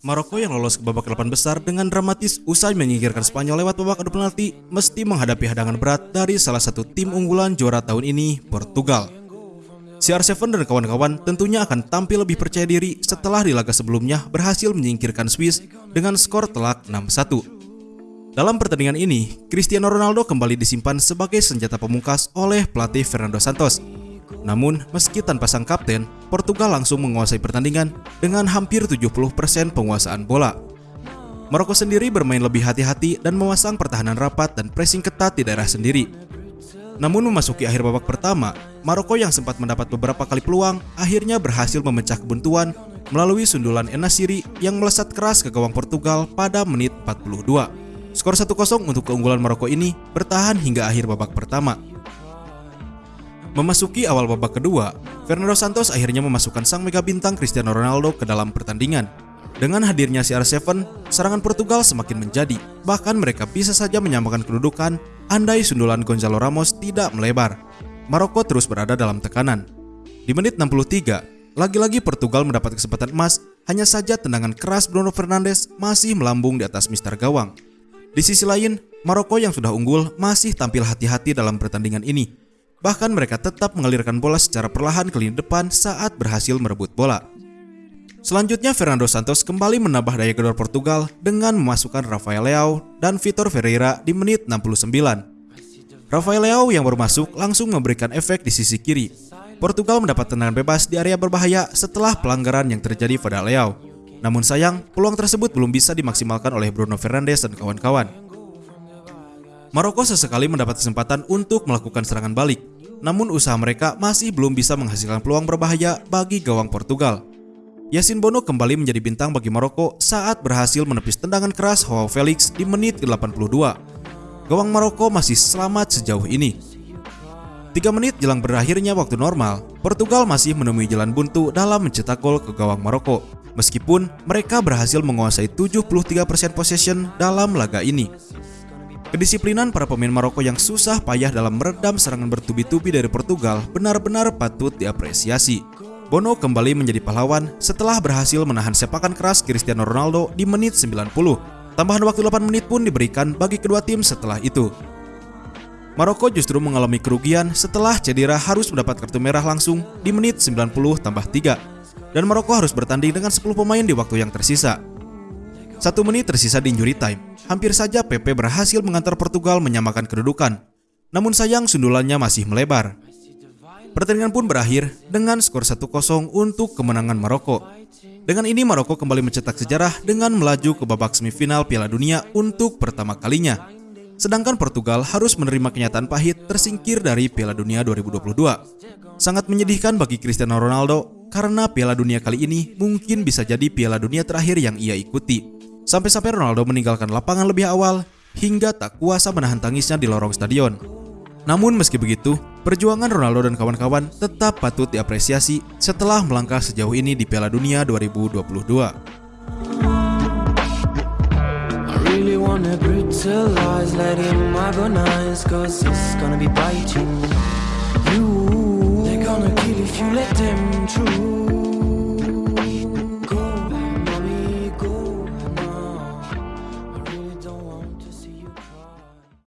Maroko yang lolos ke babak delapan besar dengan dramatis usai menyingkirkan Spanyol lewat babak adu penalti mesti menghadapi hadangan berat dari salah satu tim unggulan juara tahun ini, Portugal. CR7 dan kawan-kawan tentunya akan tampil lebih percaya diri setelah di laga sebelumnya berhasil menyingkirkan Swiss dengan skor telak 6-1. Dalam pertandingan ini, Cristiano Ronaldo kembali disimpan sebagai senjata pemungkas oleh pelatih Fernando Santos namun, meski tanpa sang kapten, Portugal langsung menguasai pertandingan dengan hampir 70% penguasaan bola. Maroko sendiri bermain lebih hati-hati dan memasang pertahanan rapat dan pressing ketat di daerah sendiri. Namun memasuki akhir babak pertama, Maroko yang sempat mendapat beberapa kali peluang akhirnya berhasil memecah kebuntuan melalui sundulan Enasiri yang melesat keras ke gawang Portugal pada menit 42. Skor 1-0 untuk keunggulan Maroko ini bertahan hingga akhir babak pertama. Memasuki awal babak kedua, Fernando Santos akhirnya memasukkan sang mega bintang Cristiano Ronaldo ke dalam pertandingan. Dengan hadirnya CR7, serangan Portugal semakin menjadi, bahkan mereka bisa saja menyamakan kedudukan andai sundulan Gonzalo Ramos tidak melebar. Maroko terus berada dalam tekanan. Di menit 63, lagi-lagi Portugal mendapat kesempatan emas, hanya saja tendangan keras Bruno Fernandes masih melambung di atas mister gawang. Di sisi lain, Maroko yang sudah unggul masih tampil hati-hati dalam pertandingan ini Bahkan mereka tetap mengalirkan bola secara perlahan ke lini depan saat berhasil merebut bola. Selanjutnya Fernando Santos kembali menambah daya gedor Portugal dengan memasukkan Rafael Leao dan Vitor Ferreira di menit 69. Rafael Leao yang baru masuk langsung memberikan efek di sisi kiri. Portugal mendapat tendangan bebas di area berbahaya setelah pelanggaran yang terjadi pada Leao. Namun sayang, peluang tersebut belum bisa dimaksimalkan oleh Bruno Fernandes dan kawan-kawan. Maroko sesekali mendapat kesempatan untuk melakukan serangan balik, namun usaha mereka masih belum bisa menghasilkan peluang berbahaya bagi gawang Portugal. Yasin Bono kembali menjadi bintang bagi Maroko saat berhasil menepis tendangan keras Joao Felix di menit ke-82. Gawang Maroko masih selamat sejauh ini. Tiga menit jelang berakhirnya waktu normal, Portugal masih menemui jalan buntu dalam mencetak gol ke gawang Maroko. Meskipun mereka berhasil menguasai 73% possession dalam laga ini. Kedisiplinan para pemain Maroko yang susah payah dalam meredam serangan bertubi-tubi dari Portugal benar-benar patut diapresiasi. Bono kembali menjadi pahlawan setelah berhasil menahan sepakan keras Cristiano Ronaldo di menit 90. Tambahan waktu 8 menit pun diberikan bagi kedua tim setelah itu. Maroko justru mengalami kerugian setelah cedera harus mendapat kartu merah langsung di menit 90 tambah 3. Dan Maroko harus bertanding dengan 10 pemain di waktu yang tersisa. Satu menit tersisa di injury time. Hampir saja Pepe berhasil mengantar Portugal menyamakan kedudukan. Namun sayang sundulannya masih melebar. Pertandingan pun berakhir dengan skor 1-0 untuk kemenangan Maroko. Dengan ini Maroko kembali mencetak sejarah dengan melaju ke babak semifinal Piala Dunia untuk pertama kalinya. Sedangkan Portugal harus menerima kenyataan pahit tersingkir dari Piala Dunia 2022. Sangat menyedihkan bagi Cristiano Ronaldo karena Piala Dunia kali ini mungkin bisa jadi Piala Dunia terakhir yang ia ikuti. Sampai-sampai Ronaldo meninggalkan lapangan lebih awal hingga tak kuasa menahan tangisnya di lorong stadion. Namun meski begitu, perjuangan Ronaldo dan kawan-kawan tetap patut diapresiasi setelah melangkah sejauh ini di Piala Dunia 2022. I